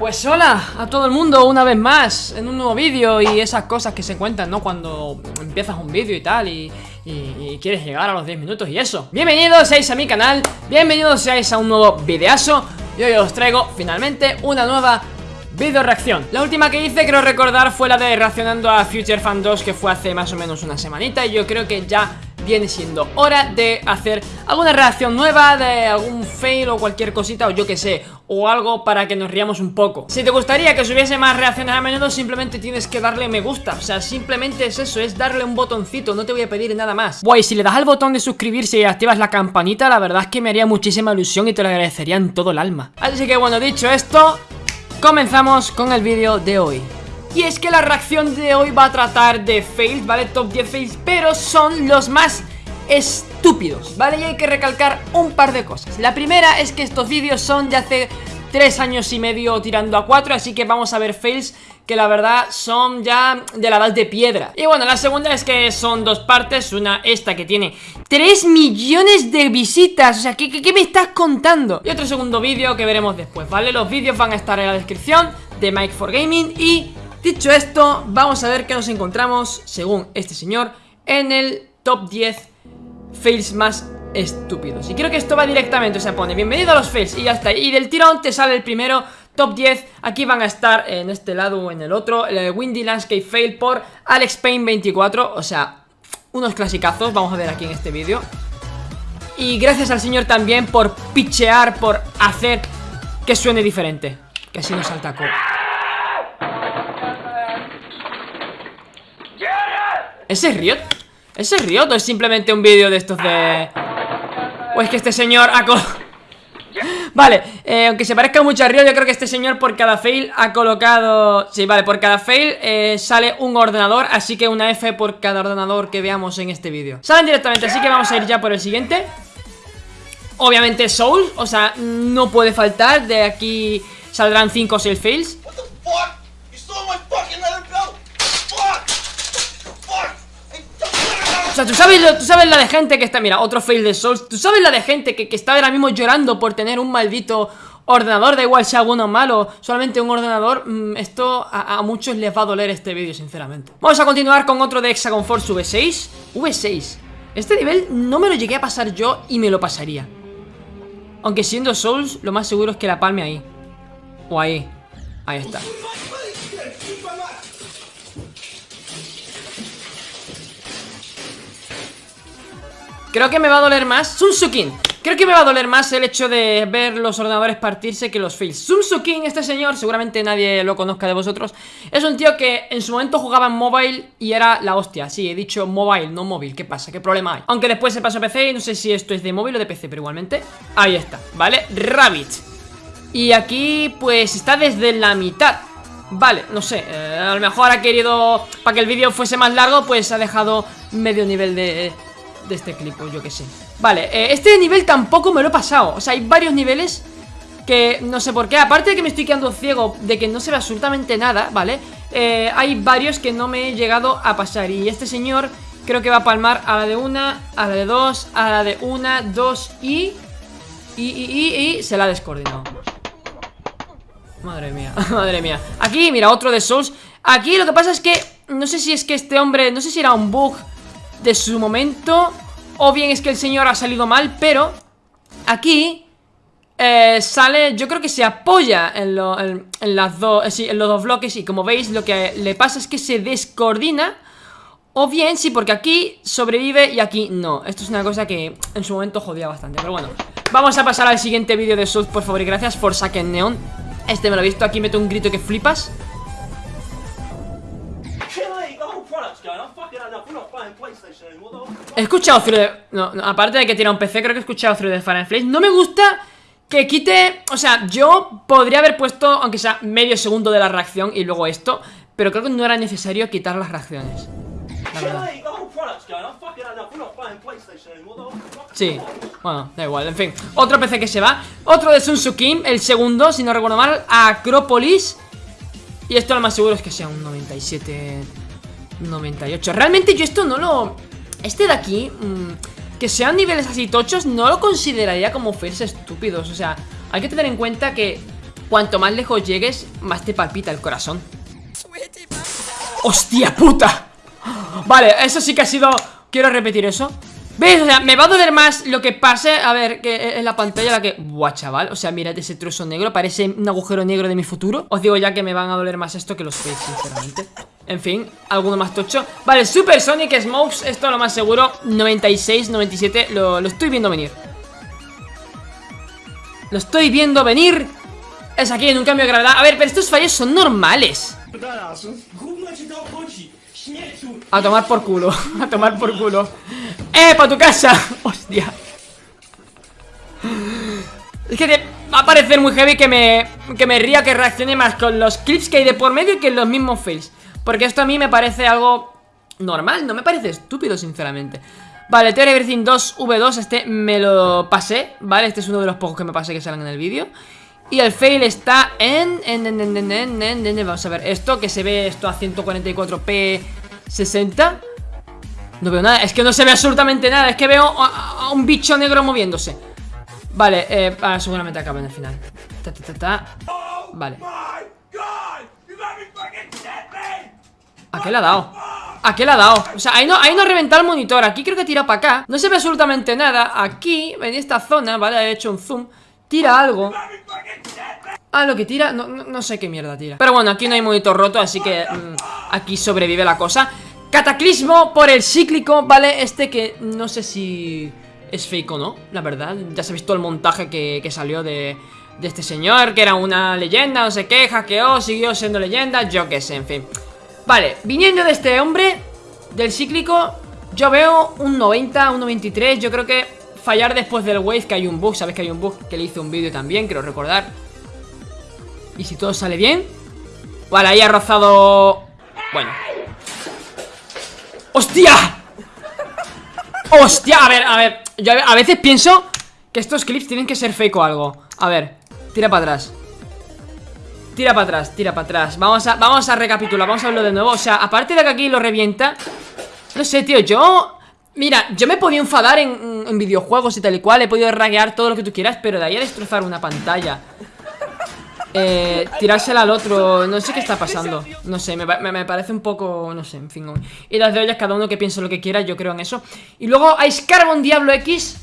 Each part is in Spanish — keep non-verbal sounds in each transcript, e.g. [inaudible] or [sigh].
Pues hola a todo el mundo una vez más en un nuevo vídeo y esas cosas que se cuentan, ¿no? Cuando empiezas un vídeo y tal y, quieres llegar a los 10 minutos y eso Bienvenidos seáis a mi canal, bienvenidos seáis a un nuevo videazo Y hoy os traigo finalmente una nueva video reacción La última que hice creo recordar fue la de reaccionando a Future Fan 2 que fue hace más o menos una semanita Y yo creo que ya viene siendo hora de hacer alguna reacción nueva de algún fail o cualquier cosita o yo que sé o algo para que nos riamos un poco. Si te gustaría que subiese más reacciones a menudo simplemente tienes que darle me gusta. O sea, simplemente es eso, es darle un botoncito, no te voy a pedir nada más. Buah, si le das al botón de suscribirse y activas la campanita la verdad es que me haría muchísima ilusión y te lo agradecería en todo el alma. Así que bueno, dicho esto, comenzamos con el vídeo de hoy. Y es que la reacción de hoy va a tratar de fails, ¿vale? Top 10 fails, pero son los más estúpidos, ¿vale? Y hay que recalcar un par de cosas La primera es que estos vídeos son de hace 3 años y medio tirando a 4 Así que vamos a ver fails que la verdad son ya de la edad de piedra Y bueno, la segunda es que son dos partes Una esta que tiene 3 millones de visitas O sea, ¿qué, qué, me estás contando? Y otro segundo vídeo que veremos después, ¿vale? Los vídeos van a estar en la descripción de Mike for Gaming Y Dicho esto, vamos a ver qué nos encontramos, según este señor, en el top 10 fails más estúpidos. Y creo que esto va directamente, o sea, pone bienvenido a los fails y ya está. Y del tirón te sale el primero, top 10. Aquí van a estar en este lado o en el otro, el Windy Landscape Fail por Alex Payne 24, o sea, unos clasicazos, vamos a ver aquí en este vídeo. Y gracias al señor también por pichear, por hacer que suene diferente. Que así no salta ¿Ese es Riot? ¿Ese es Riot o es simplemente un vídeo de estos de...? O es que este señor ha [laughs] Vale, eh, aunque se parezca mucho a Riot Yo creo que este señor por cada fail ha colocado... Sí, vale, por cada fail eh, sale un ordenador Así que una F por cada ordenador que veamos en este vídeo. Salen directamente, así que vamos a ir ya por el siguiente. Obviamente Soul, o sea, no puede faltar De aquí saldrán 5 o 6 fails ¿tú sabes, tú sabes la de gente que está... Mira, otro fail de Souls. ¿Tú sabes la de gente que, está ahora mismo llorando por tener un maldito ordenador? Da igual sea bueno o malo, solamente un ordenador mm, Esto a, muchos les va a doler este vídeo, sinceramente. Vamos a continuar con otro de Hexagon Force V6 V6 Este nivel no me lo llegué a pasar yo y me lo pasaría. Aunque siendo Souls, lo más seguro es que la palme ahí. O ahí. Ahí está Creo que me va a doler más Sunsukin Creo que me va a doler más el hecho de ver los ordenadores partirse que los fails Sunsukin, este señor, seguramente nadie lo conozca de vosotros Es un tío que en su momento jugaba en mobile y era la hostia Sí, he dicho mobile, no móvil, ¿qué pasa? ¿Qué problema hay? Aunque después se pasó a PC y no sé si esto es de móvil o de PC, pero igualmente Ahí está, ¿vale? Rabbit Y aquí, pues, está desde la mitad Vale, no sé, eh, a lo mejor ha querido, para que el vídeo fuese más largo, pues ha dejado medio nivel de, de este clip, o yo que sé. Vale, eh, este nivel tampoco me lo he pasado. O sea, hay varios niveles que no sé por qué. Aparte de que me estoy quedando ciego de que no se ve absolutamente nada, ¿vale? Eh, hay varios que no me he llegado a pasar. Y este señor creo que va a palmar a la de una, a la de dos, a la de una, dos y... Y, y, y, y se la ha descoordinado. Madre mía, [laughs] madre mía. Aquí, mira, otro de Souls. Aquí lo que pasa es que, no sé si es que este hombre No sé si era un bug de su momento. O bien es que el señor ha salido mal Pero aquí eh, sale, yo creo que se apoya en, las dos, eh, en los dos bloques Y como veis lo que le pasa es que se descoordina. O bien sí, porque aquí sobrevive y aquí no. Esto es una cosa que en su momento jodía bastante Pero bueno, vamos a pasar al siguiente vídeo de South, por favor y gracias por Saken Neon. Este me lo he visto, aquí meto un grito que flipas He escuchado Through the... No, aparte de que tira un PC, creo que he escuchado Through the Fire and No me gusta que quite... O sea, yo podría haber puesto, aunque sea medio segundo de la reacción y luego esto, pero creo que no era necesario quitar las reacciones. Sí, bueno, da igual, en fin. Otro PC que se va. Otro de Sun Kim, el segundo, si no recuerdo mal Acrópolis Y esto lo más seguro es que sea un 97 98 Realmente yo esto no lo... Este de aquí, mm, que sean niveles así tochos, no lo consideraría como fails estúpidos O sea, hay que tener en cuenta que cuanto más lejos llegues, más te palpita el corazón. ¡Hostia puta! Vale, eso sí que ha sido... Quiero repetir eso ¿Ves? O sea, me va a doler más lo que pase A ver, que en la pantalla la que... Buah, chaval O sea, mirad ese trozo negro Parece un agujero negro de mi futuro Os digo ya que me van a doler más esto que los face, sinceramente. En fin, alguno más tocho. Vale, Super Sonic Smokes Esto lo más seguro 96, 97 Lo, lo estoy viendo venir. Lo estoy viendo venir. Es aquí en un cambio de gravedad. A ver, pero estos fallos son normales. A tomar por culo, [laughs] a tomar por culo ¡Eh, para tu casa! ¡Hostia! Es que va a parecer muy heavy que me, que me ría, que reaccione más con los clips que hay de por medio que los mismos fails Porque esto a mí me parece algo normal, no me parece estúpido, sinceramente Vale, Theory Everything 2 V2, este me lo pasé, ¿vale? Este es uno de los pocos que me pasé que salen en el vídeo y el fail está en, en, en, Vamos a ver, esto que se ve esto a 144p 60 No veo nada, es que no se ve absolutamente nada Es que veo a, un bicho negro moviéndose Vale, eh, ah, seguramente acaba en el final ta, ta, ta. Vale ¿A qué le ha dado? ¿A qué le ha dado? O sea, ahí no, ahí no reventa el monitor Aquí creo que tira para acá No se ve absolutamente nada Aquí, en esta zona, ¿vale? He hecho un zoom Tira algo Ah, lo que tira, no, sé qué mierda tira Pero bueno, aquí no hay monitor roto, así que mm, Aquí sobrevive la cosa Cataclismo por el cíclico, ¿vale? Este que no sé si es fake o no, la verdad. Ya se ha visto el montaje que, salió de, este señor Que era una leyenda, no sé qué, hackeó, siguió siendo leyenda Yo qué sé, en fin. Vale, viniendo de este hombre Del cíclico Yo veo un 90, un 93 Yo creo que fallar después del wave Que hay un bug, sabéis que hay un bug que le hice un vídeo también Quiero recordar. Y si todo sale bien Vale, ahí ha rozado Bueno ¡Hostia! ¡Hostia! A ver, a ver. Yo a veces pienso que estos clips tienen que ser fake o algo. A ver, tira para atrás. Tira para atrás, tira para atrás. Vamos a, vamos a recapitular, vamos a verlo de nuevo. O sea, aparte de que aquí lo revienta No sé, tío, yo Mira, yo me podía enfadar en, videojuegos y tal y cual He podido raguear todo lo que tú quieras Pero de ahí a destrozar una pantalla eh, tirársela al otro No sé qué está pasando. No sé, me, parece un poco, no sé, en fin Y las de ollas, cada uno que piense lo que quiera Yo creo en eso. Y luego hay Scarbon Diablo X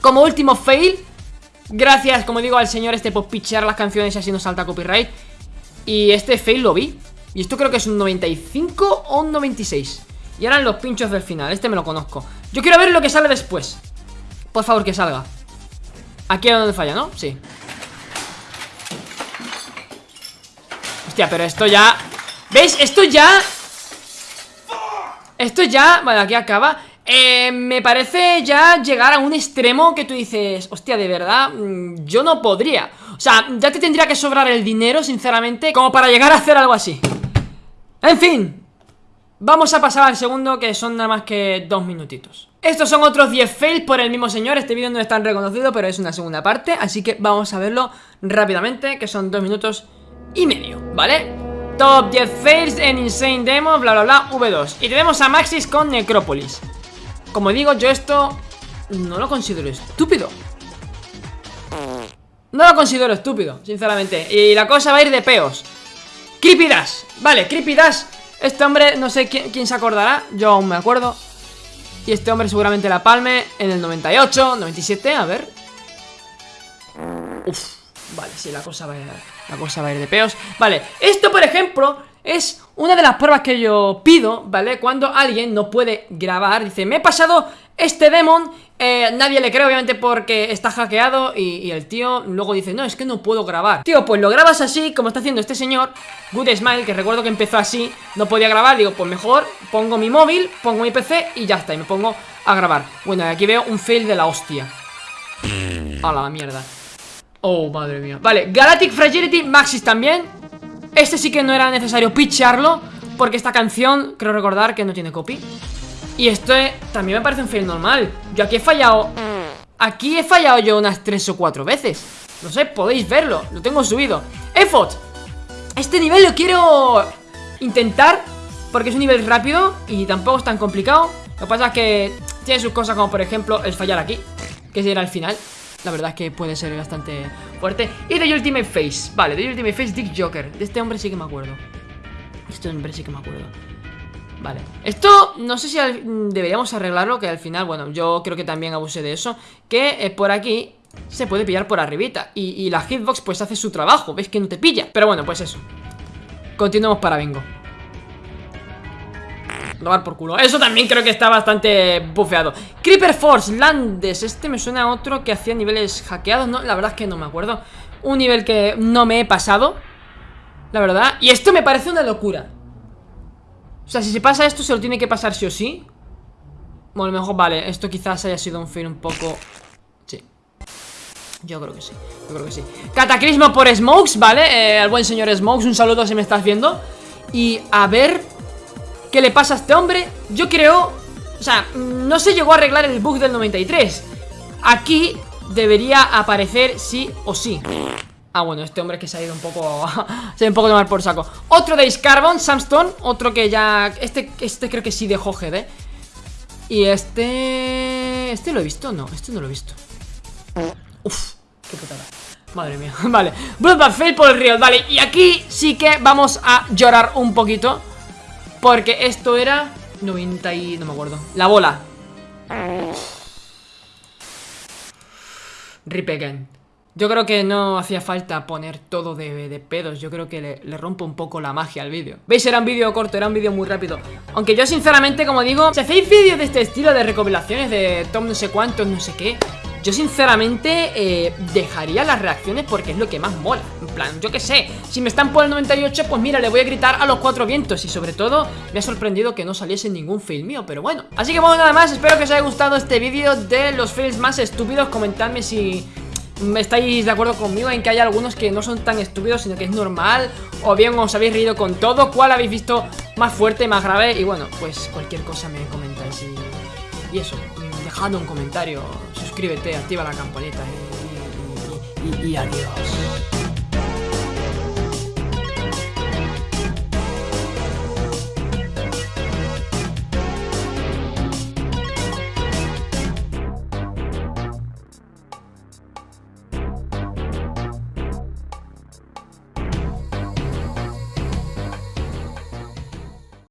Como último fail. Gracias, como digo, al señor este por pichear las canciones Y así no salta copyright. Y este fail lo vi. Y esto creo que es un 95 o un 96 y ahora los pinchos del final, este me lo conozco. Yo quiero ver lo que sale después. Por favor, que salga. Aquí es donde falla, ¿no? Sí Hostia, pero esto ya... ¿Veis? Esto ya... Esto ya... Vale, aquí acaba eh, me parece ya llegar a un extremo que tú dices, hostia, de verdad, mm, yo no podría. O sea, ya te tendría que sobrar el dinero, sinceramente, como para llegar a hacer algo así. En fin, Vamos a pasar al segundo que son nada más que dos minutitos Estos son otros 10 fails por el mismo señor Este vídeo no es tan reconocido pero es una segunda parte Así que vamos a verlo rápidamente Que son dos minutos y medio, ¿vale? Top 10 fails en Insane Demo, bla bla bla, V2 Y tenemos a Maxis con Necrópolis. Como digo, yo esto no lo considero estúpido. No lo considero estúpido, sinceramente. Y la cosa va a ir de peos. Creepy Dash, vale, Creepy Dash este hombre, no sé quién, se acordará Yo aún me acuerdo. Y este hombre seguramente la palme en el 98, 97, a ver. Uf, vale, sí, la cosa va a ir, la cosa va a ir de peos Vale, esto por ejemplo es una de las pruebas que yo pido, ¿vale? Cuando alguien no puede grabar, dice, me he pasado este demon, eh, nadie le cree obviamente porque está hackeado y, el tío luego dice, no, es que no puedo grabar. Tío, pues lo grabas así, como está haciendo este señor, Good Smile, que recuerdo que empezó así, no podía grabar, digo, pues mejor pongo mi móvil, pongo mi PC y ya está, y me pongo a grabar. Bueno, aquí veo un fail de la hostia. A la mierda. Oh, madre mía. Vale, Galactic Fragility Maxis también. Este sí que no era necesario pitcharlo Porque esta canción, creo recordar que no tiene copy. Y esto también me parece un fail normal. Yo aquí he fallado Aquí he fallado yo unas 3 o 4 veces. No sé, podéis verlo, lo tengo subido. Effort. Este nivel lo quiero intentar Porque es un nivel rápido y tampoco es tan complicado. Lo que pasa es que tiene sus cosas como por ejemplo el fallar aquí Que será el final La verdad es que puede ser bastante fuerte. Y de Ultimate Face, vale, de Ultimate Face Dick Joker. De este hombre sí que me acuerdo. Este hombre sí que me acuerdo. Vale, esto no sé si deberíamos arreglarlo Que al final, bueno, yo creo que también abusé de eso Que eh, por aquí se puede pillar por arribita. Y, y, la hitbox pues hace su trabajo. ¿Ves que no te pilla? Pero bueno, pues eso. Continuamos para bingo Eso también creo que está bastante bufeado. Creeper Force, Landes. Este me suena a otro que hacía niveles hackeados ¿no? La verdad es que no me acuerdo. Un nivel que no me he pasado La verdad. Y esto me parece una locura. O sea, si se pasa esto se lo tiene que pasar sí o sí. Bueno, mejor vale. Esto quizás haya sido un fail un poco Sí. Yo creo que sí, yo creo que sí. Cataclismo por Smokes, ¿vale? Eh, buen señor Smokes, un saludo si me estás viendo. Y a ver ¿Qué le pasa a este hombre? Yo creo... O sea, no se llegó a arreglar el bug del 93 Aquí debería aparecer sí o sí. Ah, bueno, este hombre que se ha ido un poco... [laughs] se ha ido un poco de mal por saco. Otro de Carbon, Samstone Otro que ya... Este, este creo que sí dejó GD Y este... ¿Este lo he visto? No, este no lo he visto. Uf, qué putada. Madre mía, [laughs] vale. Bloodbath Fail por el río, vale. Y aquí sí que vamos a llorar un poquito porque esto era 90 y... no me acuerdo. La bola. Rip again. Yo creo que no hacía falta poner todo de, pedos. Yo creo que le, rompo un poco la magia al vídeo. ¿Veis? Era un vídeo corto, era un vídeo muy rápido. Aunque yo sinceramente, como digo Si hacéis vídeos de este estilo de recopilaciones De Tom no sé cuántos, no sé qué yo sinceramente eh, dejaría las reacciones porque es lo que más mola plan, yo qué sé, si me están por el 98 pues mira, le voy a gritar a los cuatro vientos. Y sobre todo, me ha sorprendido que no saliese ningún fail mío, pero bueno. Así que bueno, nada más, espero que os haya gustado este vídeo de los fails más estúpidos. Comentadme si estáis de acuerdo conmigo en que hay algunos que no son tan estúpidos, sino que es normal O bien os habéis reído con todo, cuál habéis visto más fuerte, más grave. Y bueno, pues cualquier cosa me comentáis y, eso dejando un comentario, suscríbete, activa la campanita y adiós.